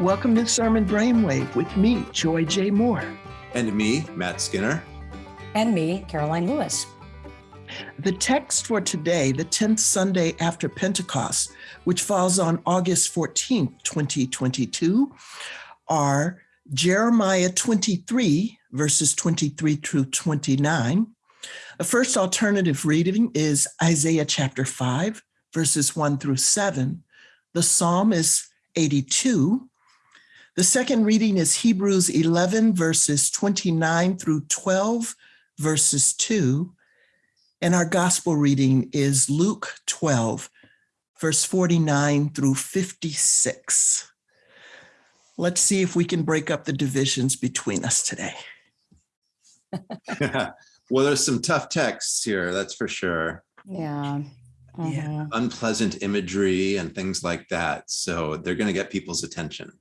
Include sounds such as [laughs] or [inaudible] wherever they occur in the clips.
Welcome to Sermon Brainwave with me, Joy J. Moore. And me, Matt Skinner. And me, Karoline Lewis. The text for today, the 10th Sunday after Pentecost, which falls on August 14th, 2022, are Jeremiah 23, verses 23 through 29. The first alternative reading is Isaiah chapter 5, verses 1 through 7. The psalm is 82. The second reading is Hebrews 11, verses 29 through 12, verses 2. And our gospel reading is Luke 12, verse 49 through 56. Let's see if we can break up the divisions between us today. [laughs] [laughs] well, there's some tough texts here, that's for sure. Yeah. Uh-huh. Yeah. Unpleasant imagery and things like that. So they're going to get people's attention.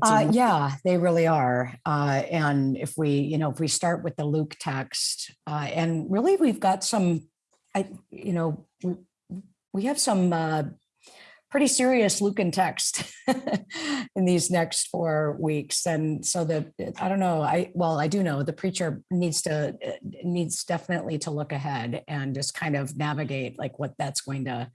Uh, yeah, they really are. Uh, and if we, you know, if we start with the Luke text, uh, and really we've got some, I, you know, we, we have some uh, pretty serious Lucan text [laughs] in these next four weeks. And so the, I don't know, I, well, I do know the preacher needs to, needs definitely to look ahead and just kind of navigate like what that's going to,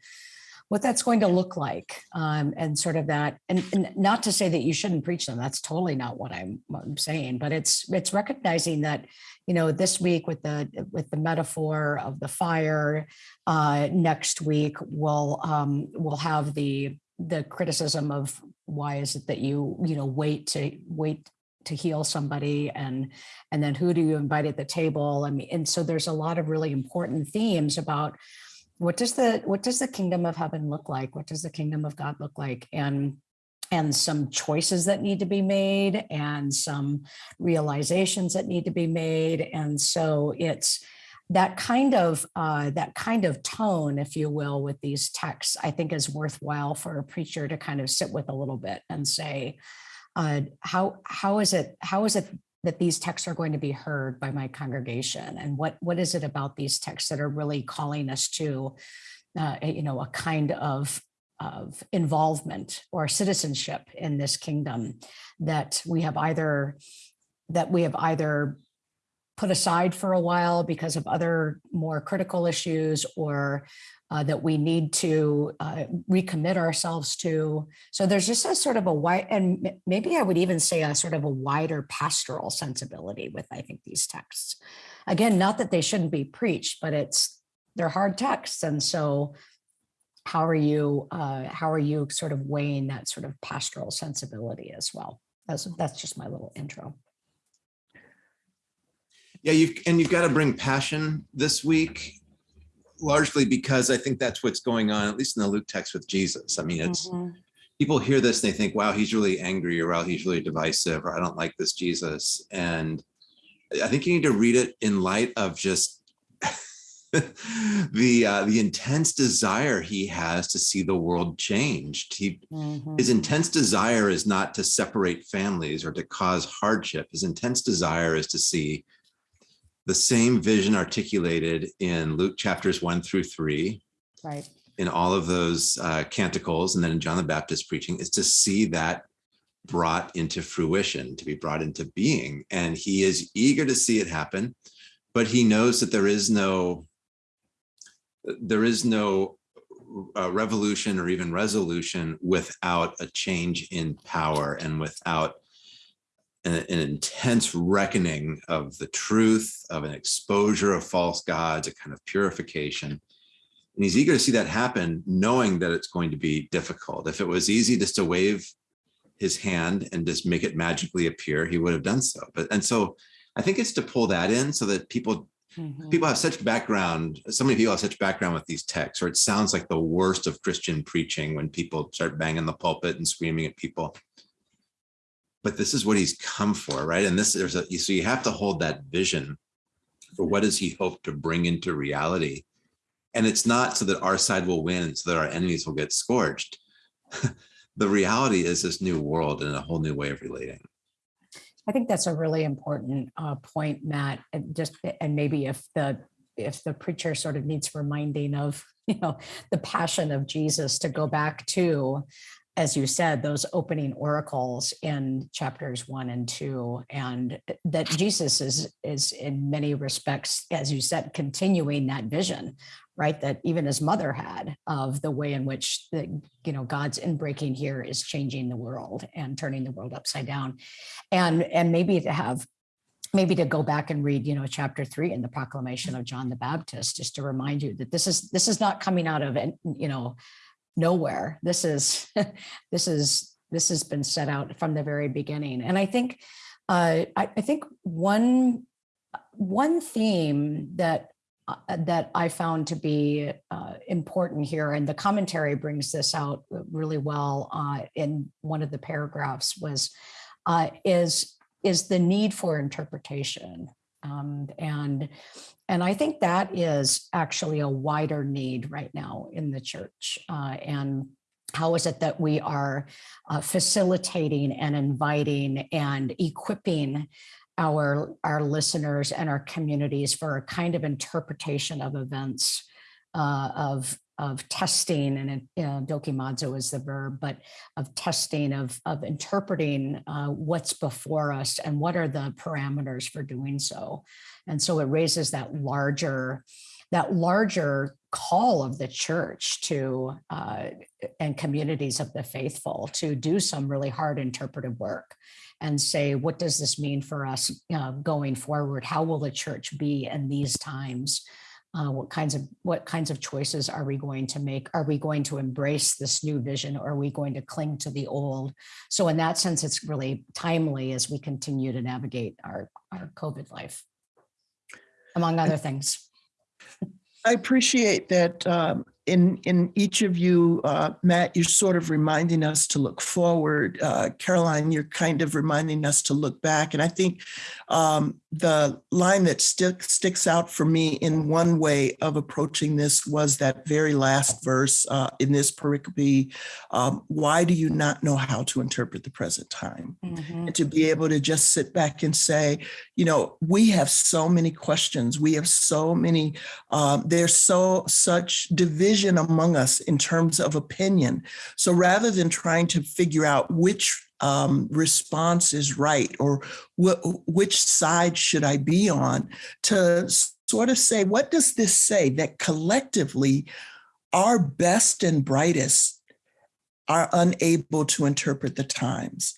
what that's going to look like um, and sort of that and, and, not to say that you shouldn't preach them that's totally not what I'm, what I'm, saying but it's it's recognizing that you know this week with the with the metaphor of the fire uh, next week we'll um, we'll have the the criticism of why is it that you you know wait to wait to heal somebody and and then who do you invite at the table? I mean and so there's a lot of really important themes about what does the what does the kingdom of heaven look like? What does the kingdom of god look like? And and some choices that need to be made and some realizations that need to be made. And so it's that kind of uh, that kind of tone if you will with these texts i think is worthwhile for a preacher to kind of sit with a little bit and say uh, how how is it how is it that these texts are going to be heard by my congregation? And what what is it about these texts that are really calling us to uh, you know a kind of of involvement or citizenship in this kingdom that we have either that we have either put aside for a while because of other more critical issues or uh, that we need to uh, recommit ourselves to. So there's just a sort of a wide, and maybe I would even say a sort of a wider pastoral sensibility with, I think, these texts. Again, not that they shouldn't be preached, but it's, they're hard texts. And so how are you, uh, how are you sort of weighing that sort of pastoral sensibility as well? That's, that's just my little intro. Yeah, you and you've got to bring passion this week largely because I think that's what's going on, at least in the Luke text with Jesus. I mean, it's mm -hmm. people hear this and they think, wow, he's really angry or wow, he's really divisive or I don't like this Jesus. And I think you need to read it in light of just [laughs] the uh, the intense desire he has to see the world changed. He mm -hmm. his intense desire is not to separate families or to cause hardship. His intense desire is to see the same vision articulated in Luke chapters one through three, right? In all of those uh, canticles, and then in John the Baptist preaching, is to see that brought into fruition, to be brought into being. And he is eager to see it happen, but he knows that there is no, there is no uh, revolution or even resolution without a change in power and without an, an, intense reckoning of the truth, of an exposure of false gods, a kind of purification. And he's eager to see that happen, knowing that it's going to be difficult. If it was easy just to wave his hand and just make it magically appear, he would have done so. But and so I think it's to pull that in so that people Mm -hmm. people have such background so many people have such background with these texts or it sounds like the worst of christian preaching when people start banging the pulpit and screaming at people but this is what he's come for, right? And this there's a so you have to hold that vision for what does he hope to bring into reality. And it's not so that our side will win, so that our enemies will get scorched. [laughs] the reality is this new world and a whole new way of relating. I think that's a really important uh, point, Matt. And just and maybe if the if the preacher sort of needs reminding of, [laughs] you know, the passion of Jesus to go back to, as you said, those opening oracles in chapters one and two, and eh, that Jesus is is in many respects, as you said, continuing that vision, right? That even his mother had of the way in which the you know God's inbreaking here is changing the world and turning the world upside down, and and maybe to have maybe to go back and read you know chapter three in the proclamation of john the baptist just to remind you that this is this is not coming out of you know nowhere. This is [laughs] this is this has been set out from the very beginning. And I think uh, I, I think one one theme that uh, that I found to be uh, important here, and the commentary brings this out really well uh, in one of the paragraphs, was uh, is is the need for interpretation. Um, and and I think that is actually a wider need right now in the church. Uh, and how is it that we are uh, facilitating and inviting and equipping our, our listeners and our communities for a kind of interpretation of events uh, of of testing and know, dokimazo is the verb, but of testing, of, of interpreting uh, what's before us and what are the parameters for doing so. And so it raises that larger, that larger call of the church to uh, and communities of the faithful to do some really hard interpretive work and say, what does this mean for us uh, going forward? How will the church be in these times? Uh, what kinds of what kinds of choices are we going to make? Are we going to embrace this new vision or are we going to cling to the old? So in that sense, it's really timely as we continue to navigate our, our COVID life, among other things. I appreciate that um, in in each of you, uh, Matt, you're sort of reminding us to look forward. Uh, Karoline, you're kind of reminding us to look back. And I think um, the line that stick, sticks out for me in one way of approaching this was that very last verse uh, in this pericope. Um, why do you not know how to interpret the present time? Mhm. And to be able to just sit back and say, you know, we have so many questions. We have so many, um, there's so such division among us in terms of opinion. So rather than trying to figure out which um, response is right or wh- which side should I be on, to sort of say, what does this say that collectively our best and brightest are unable to interpret the times?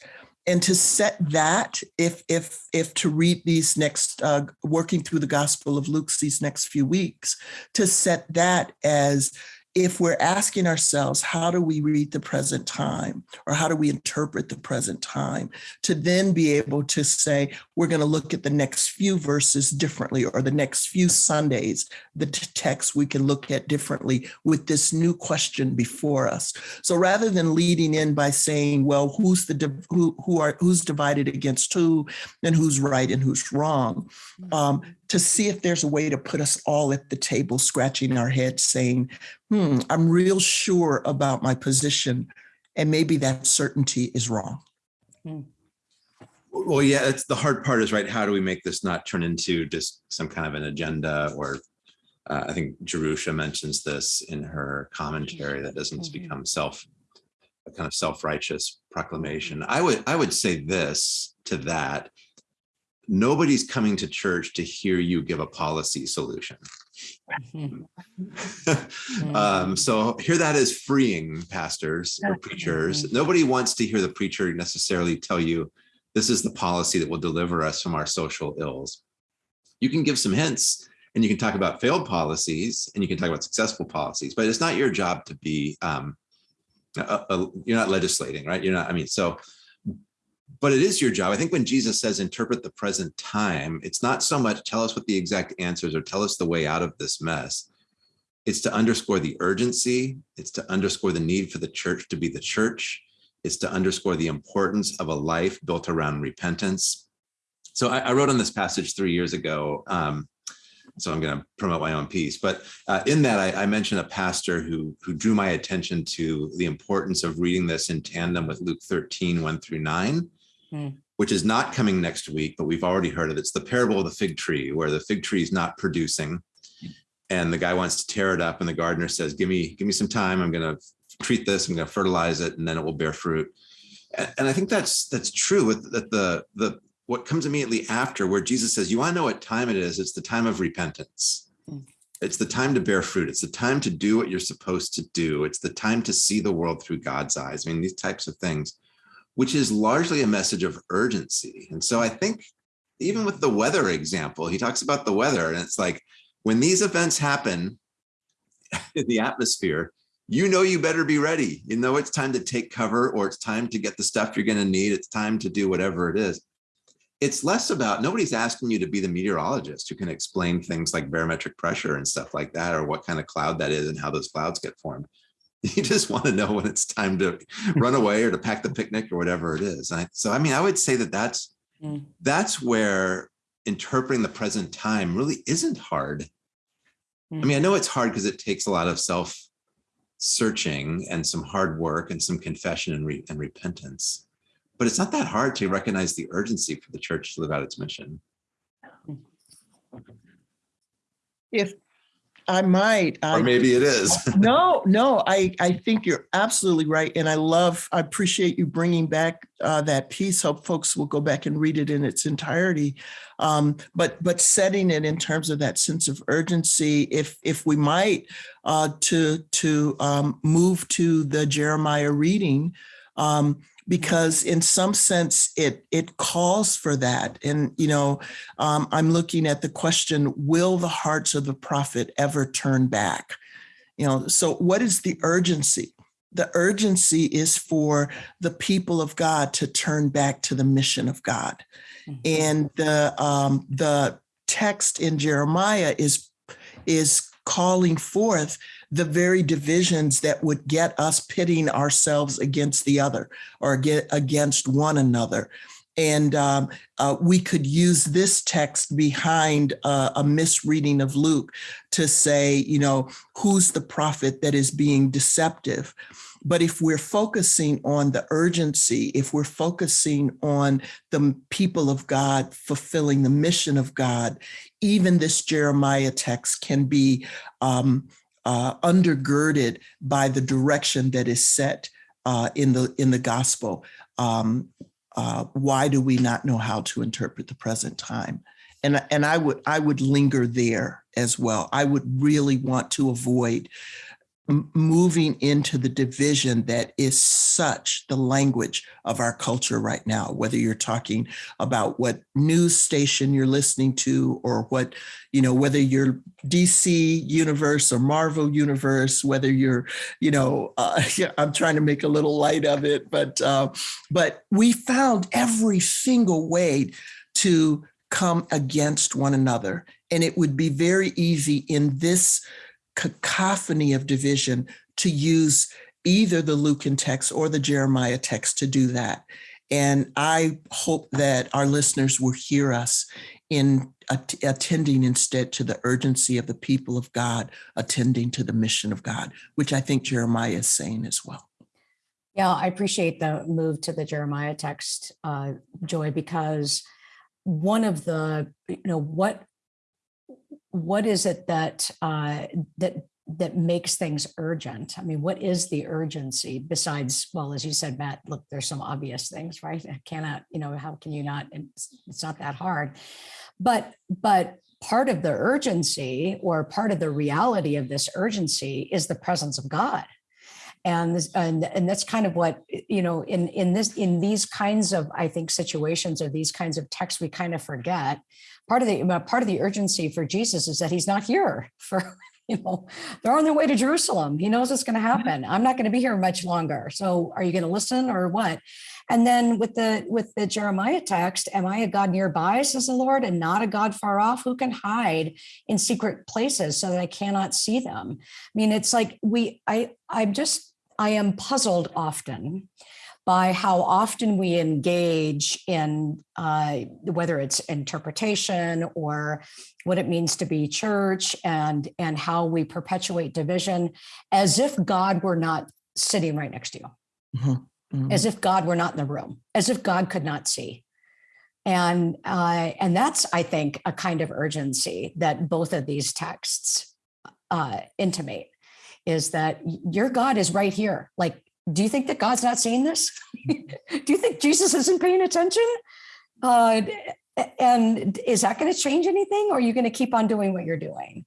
and to set that if if if to read these next uh, working through the gospel of luke these next few weeks to set that as if we're asking ourselves how do we read the present time? Or how do we interpret the present time? To then be able to say we're going to look at the next few verses differently or the next few sundays the text we can look at differently with this new question before us. So rather than leading in by saying well who's the who who are who's divided against who and who's right and who's wrong um, to see if there's a way to put us all at the table scratching our heads saying hmm i'm real sure about my position and maybe that certainty is wrong Well, yeah, it's the hard part is right. How do we make this not turn into just some kind of an agenda or uh, I think Jerusha mentions this in her commentary that doesn't Mhm. become self a kind of self-righteous proclamation. I would I would say this to that. Nobody's coming to church to hear you give a policy solution. [laughs] Mhm. um, so hear that as freeing pastors or preachers. Nobody wants to hear the preacher necessarily tell you this is the policy that will deliver us from our social ills. You can give some hints and you can talk about failed policies and you can talk about successful policies, but it's not your job to be, um, a- a- you're not legislating, right? You're not, I mean, so, but it is your job. I think when Jesus says interpret the present time, it's not so much tell us what the exact answers or tell us the way out of this mess. It's to underscore the urgency. It's to underscore the need for the church to be the church. It's to underscore the importance of a life built around repentance. So I, I wrote on this passage three years ago. Um, so I'm going to promote my own piece, but uh, in that I, I mentioned a pastor who who drew my attention to the importance of reading this in tandem with Luke 13, 1 through 9, Hmm. which is not coming next week, but we've already heard of it. It's the parable of the fig tree, where the fig tree is not producing and the guy wants to tear it up and the gardener says give me give me some time i'm going to treat this i'm going to fertilize it and then it will bear fruit and, and i think that's that's true with that the the what comes immediately after where jesus says you want to know what time it is it's the time of repentance Mm. it's the time to bear fruit it's the time to do what you're supposed to do it's the time to see the world through god's eyes i mean these types of things which is largely a message of urgency and so i think even with the weather example he talks about the weather and it's like when these events happen [laughs] in the atmosphere, you know you better be ready. You know it's time to take cover or it's time to get the stuff you're going to need. It's time to do whatever it is. It's less about nobody's asking you to be the meteorologist who can explain things like barometric pressure and stuff like that, or what kind of cloud that is and how those clouds get formed. [laughs] You just want to know when it's time to run [laughs] away or to pack the picnic or whatever it is. I, so, I mean, I would say that that's Mm. that's where interpreting the present time really isn't hard. I mean, I know it's hard because it takes a lot of self searching and some hard work and some confession and, re- and repentance. But it's not that hard to recognize the urgency for the church to live out its mission. If I might, Or I maybe it is. [laughs] no, no, I, I think you're absolutely right. And I love, I appreciate you bringing back uh, that piece. Hope folks will go back and read it in its entirety. Um, but, but setting it in terms of that sense of urgency, if, if we might, uh, to, to um, move to the Jeremiah reading, um, because in some sense it it calls for that. And you know um, i'm looking at the question will the hearts of the prophet ever turn back? You know so what is the urgency? The urgency is for the people of god to turn back to the mission of god. Mhm. and the um, the text in jeremiah is is calling forth the very divisions that would get us pitting ourselves against the other or get against one another and um, uh, we could use this text behind uh, a misreading of Luke to say, you know, who's the prophet that is being deceptive? But if we're focusing on the urgency, if we're focusing on the people of God fulfilling the mission of God, even this Jeremiah text can be um, uh, undergirded by the direction that is set uh, in the in the gospel. Um, uh, why do we not know how to interpret the present time? And and I would I would linger there as well. I would really want to avoid moving into the division that is such the language of our culture right now whether you're talking about what news station you're listening to or what you know whether you're dc universe or marvel universe whether you're you know [laughs] uh, yeah, i'm trying to make a little light of it but uh, but we found every single way to come against one another. And it would be very easy in this cacophony of division to use either the Lucan text or the Jeremiah text to do that. And I hope that our listeners will hear us in at- attending instead to the urgency of the people of God, attending to the mission of God, which I think Jeremiah is saying as well. Yeah, I appreciate the move to the Jeremiah text, uh, Joy, because one of the, you know, what what is it that uh, that that makes things urgent? I mean, what is the urgency besides, well, as you said, Matt, look, there's some obvious things, right? I cannot, you know, how can you not? It's, it's not that hard. But but part of the urgency or part of the reality of this urgency is the presence of God and and and that's kind of what you know in in this in these kinds of i think situations or these kinds of texts we kind of forget part of the uh, part of the urgency for jesus is that he's not here for [laughs] you know they're on their way to jerusalem. He knows what's going to mm-hmm. happen. I'm not going to be here much longer. So are you going to listen or what? And then with the with the jeremiah text am i a god nearby says the lord and not a god far off? Who can hide in secret places so that i cannot see them? I mean it's like we i i'm just I am puzzled often by how often we engage in uh, whether it's interpretation or what it means to be church and and how we perpetuate division as if God were not sitting right next to you, Mhm, mhm. as if God were not in the room, as if God could not see. And uh, and that's I think a kind of urgency that both of these texts uh, intimate is that your God is right here. Like, do you think that God's not seeing this? [laughs] do you think Jesus isn't paying attention? Uh, and is that going to change anything or are you going to keep on doing what you're doing?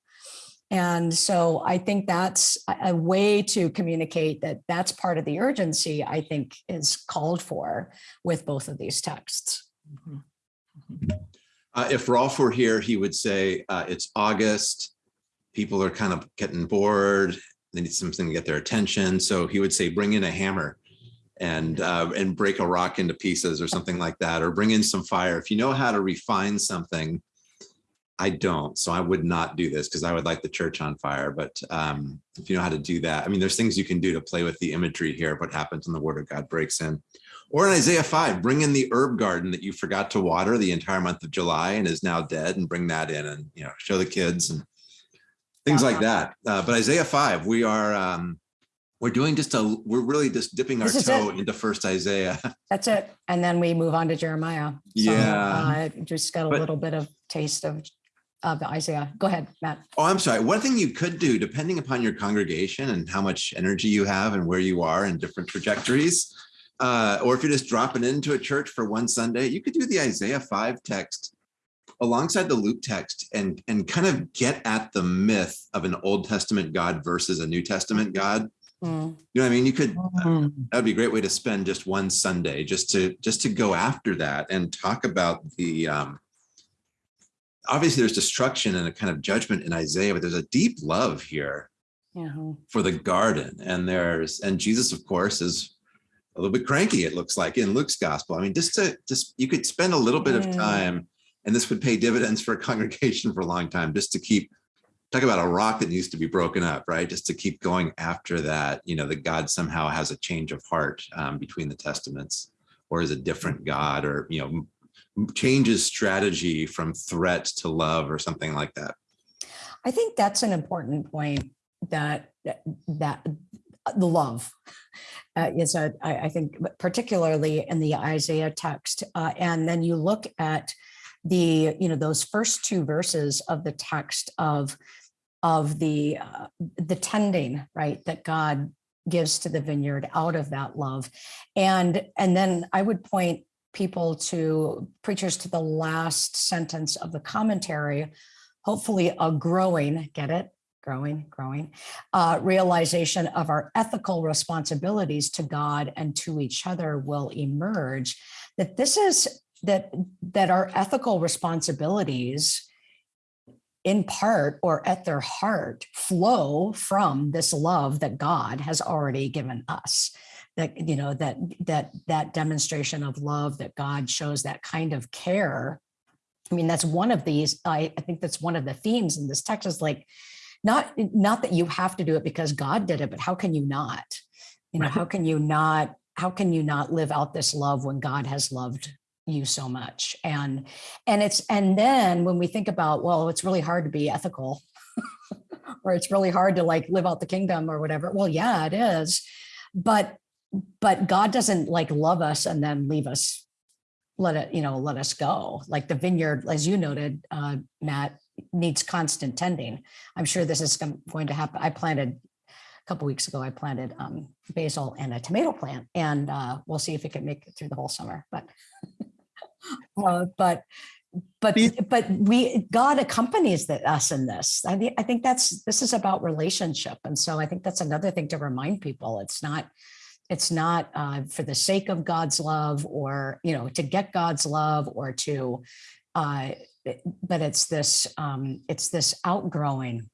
And so I think that's a a way to communicate that that's part of the urgency I think is called for with both of these texts. Mhm. Uh, if Rolf were here, he would say, uh, it's August. People are kind of getting bored. They need something to get their attention. So he would say, bring in a hammer and, uh, and break a rock into pieces or something like that, or bring in some fire. If you know how to refine something, I don't, so I would not do this because I would light the church on fire. But um, if you know how to do that, I mean, there's things you can do to play with the imagery here. Of what happens when the word of God breaks in? Or in Isaiah 5, bring in the herb garden that you forgot to water the entire month of July and is now dead and bring that in and, you know, show the kids and things like that. Uh, but Isaiah 5, we are, um, we're doing just a, we're really just dipping our This is toe it. into first Isaiah. [laughs] That's it. And then we move on to Jeremiah. So, Yeah. uh, Just got a But- little bit of taste of, of Isaiah. Go ahead, Matt. Oh, I'm sorry. One thing you could do, depending upon your congregation and how much energy you have and where you are in different trajectories, uh, or if you're just dropping into a church for one Sunday, you could do the Isaiah 5 text alongside the Luke text and, and kind of get at the myth of an Old Testament God versus a New Testament God. Mm, You know what I mean? You could, Mhm. that'd be a great way to spend just one Sunday, just to, just to go after that and talk about the, um, obviously there's destruction and a kind of judgment in Isaiah, but there's a deep love here yeah. for the garden. And there's, and Jesus, of course, is a little bit cranky, it looks like in Luke's gospel. I mean, just to, just, you could spend a little bit of Mm. time and this would pay dividends for a [laughs] congregation for a long time, just to keep, talk about a rock that needs to be broken up, right? Just to keep going after that, you know, that God somehow has a change of heart um, between the testaments or is a different God or, you know, changes strategy from threat to love or something like that. I think that's an important point that, that, uh, the love uh, is a, I, I think particularly in the Isaiah text. Uh, and then you look at the, you know, those first two verses of the text of, of the, uh, the tending, right, that God gives to the vineyard out of that love. And, and then I would point people to preachers to the last sentence of the commentary, hopefully a growing, get it? Growing, growing, uh, realization of our ethical responsibilities to God and to each other will emerge. That this is that that our ethical responsibilities in part or at their heart flow from this love that God has already given us. That you know that that that demonstration of love that God shows that kind of care. I mean that's one of these I, I think that's one of the themes in this text is like not not that you have to do it because God did it but how can you not? You know how can you not how can you not live out this love when God has loved you so much. And and it's and then when we think about well it's really hard to be ethical [laughs] or it's really hard to like live out the kingdom or whatever well yeah it is. But but god doesn't like love us and then leave us let it you know let us go. Like the vineyard as you noted uh matt needs constant tending. I'm sure this is going to happen. I planted a couple weeks ago i planted um basil and a tomato plant and uh we'll see if it can make it through the whole summer but [laughs] uh, but but but we god accompanies the, us in this. I, I think that's this is about relationship. And so i think that's another thing to remind people. It's not it's not uh, for the sake of god's love or you know to get god's love or to uh, but it's this um, it's this outgrowing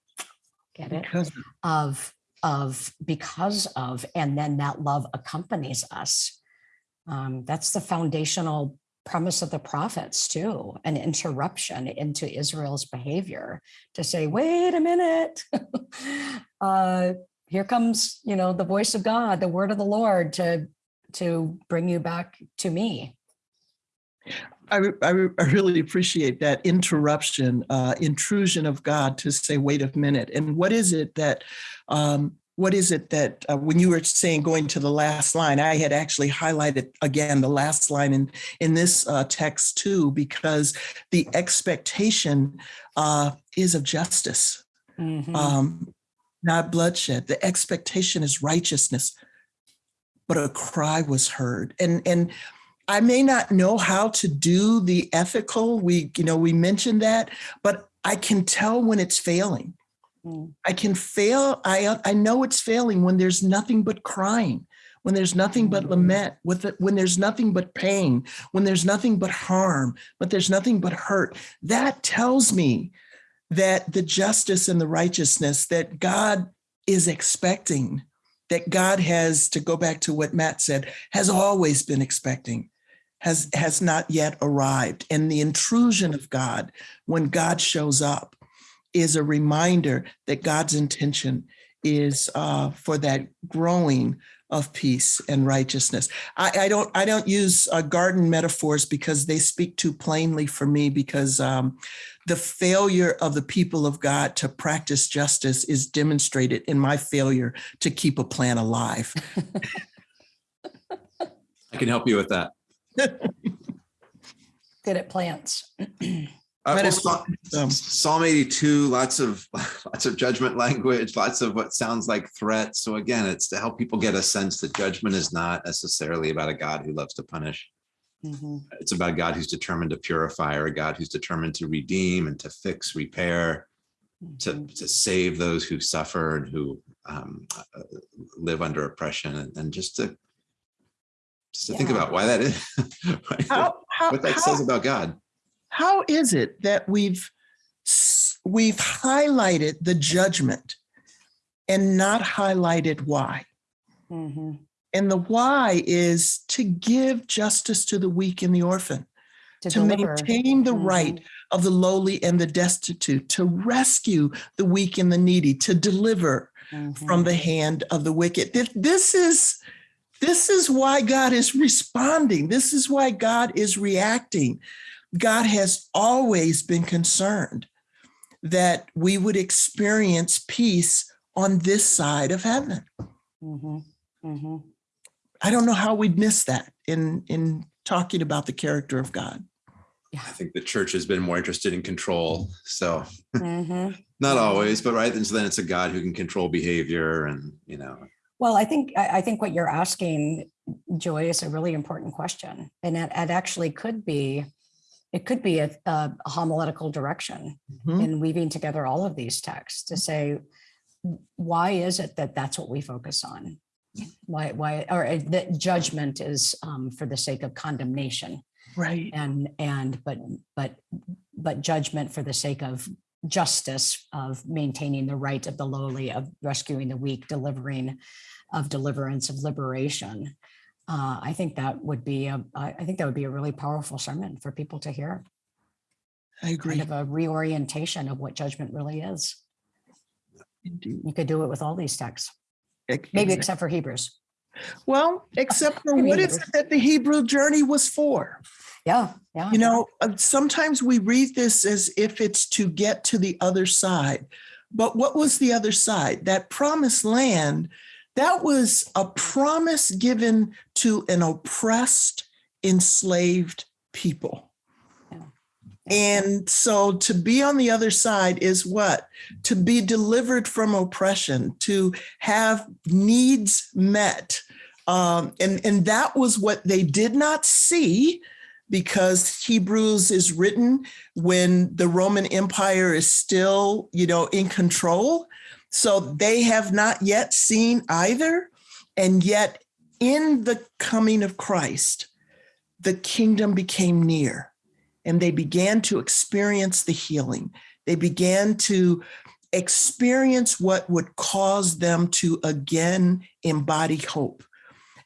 get it Because of of because of and then that love accompanies us. Um, that's the foundational premise of the prophets too an interruption into israel's behavior to say wait a minute [laughs] uh, here comes you know the voice of god the word of the lord to to bring you back to me I, I, I really appreciate that interruption, uh, intrusion of God to say, wait a minute. And what is it that, um, what is it that uh, when you were saying going to the last line, I had actually highlighted again the last line in in this uh, text too, because the expectation uh, is of justice. Mhm. um, not bloodshed. The expectation is righteousness, but a cry was heard. And and I may not know how to do the ethical. We you know we mentioned that, but I can tell when it's failing. Mm. I can fail. I I know it's failing when there's nothing but crying, when there's nothing but lament, with it, when there's nothing but pain, when there's nothing but harm, but there's nothing but hurt. That tells me that the justice and the righteousness that God is expecting, that God has, to go back to what Matt said, has always been expecting, has, has not yet arrived. And the intrusion of God, when God shows up, is a reminder that God's intention is uh, for that growing of peace and righteousness. I, I don't I don't use uh, garden metaphors because they speak too plainly for me because um, the failure of the people of God to practice justice is demonstrated in my failure to keep a plant alive. [laughs] I can help you with that. Good at plants. [clears throat] Uh, well, Psalm- um, Psalm 82, lots of [laughs] lots of judgment [laughs] language, lots of what sounds like threats. So again, it's to help people get a sense that judgment is not necessarily about a God who loves to punish. Mhm. It's about a God who's determined to purify or a God who's determined to redeem and to fix, repair, to, Mhm. to save those who suffer and who um, uh, live under oppression and, and just to just to think about why that is, [laughs] how, what that how- says about God. How is it that we've we've highlighted the judgment and not highlighted why? Mhm. And the why is to give justice to the weak and the orphan, To to maintain the right Mhm. of the lowly and the destitute, to rescue the weak and the needy, to deliver Mhm. from the hand of the wicked. This is this is why God is responding. This is why God is reacting. God has always been concerned that we would experience peace on this side of heaven. Mhm. Mhm. I don't know how we'd miss that in in talking about the character of God. I think the church has been more interested in control. So Mhm. [laughs] not always, but right. And so then it's a God who can control behavior and, you know, Well, I think, I, I think what you're asking, Joy, is a really important question. And it, it actually could be, it could be a, a homiletical direction Mhm. in weaving together all of these texts to say, why is it that that's what we focus on? Why, why, or uh, that judgment is um, for the sake of condemnation Right. and, and, but, but, but judgment for the sake of justice, of maintaining the right of the lowly, of rescuing the weak, delivering, of deliverance, of liberation. Uh, I think that would be, a- I think that would be a really powerful sermon for people to hear, I agree. kind of a reorientation of what judgment really is. Indeed. You could do it with all these texts, Ex- maybe except for Hebrews. Well, except for [laughs] what is it that the Hebrew journey was for? Yeah, yeah. You know, uh, sometimes we read this as if it's to get to the other side. But what was the other side? That promised land, that was a promise given to an oppressed, enslaved people. And so to be on the other side is what? To be delivered from oppression, to have needs met. Um, and, and that was what they did not see because Hebrews is written when the Roman Empire is still, you know, in control. So they have not yet seen either. And yet, in the coming of Christ, the kingdom became near and they began to experience the healing. They began to experience what would cause them to again embody hope.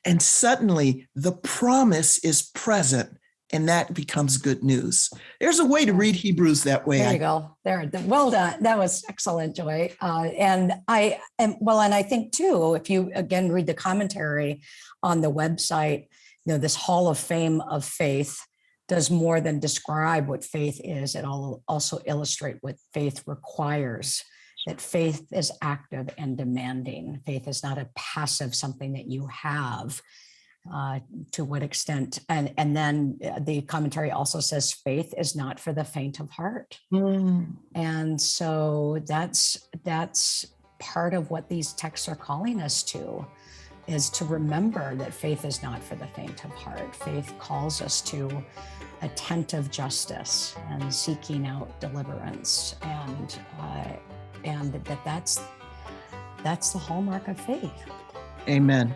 And suddenly the promise is present and that becomes good news. There's a way to read Hebrews that way. There you go. There, well done. That was excellent, Joy. Uh, and I am well, and I think too, if you again read the commentary on the website, you know, this Hall of Fame of faith does more than describe what faith is. It all also illustrate what faith requires. That faith is active and demanding. Faith is not a passive something that you have. Uh, to what extent. And, and then uh, the commentary also says faith is not for the faint of heart. Mm, And so that's that's part of what these texts are calling us to is to remember that faith is not for the faint of heart. Faith calls us to attentive justice and seeking out deliverance, and uh, and that that's that's the hallmark of faith. Amen.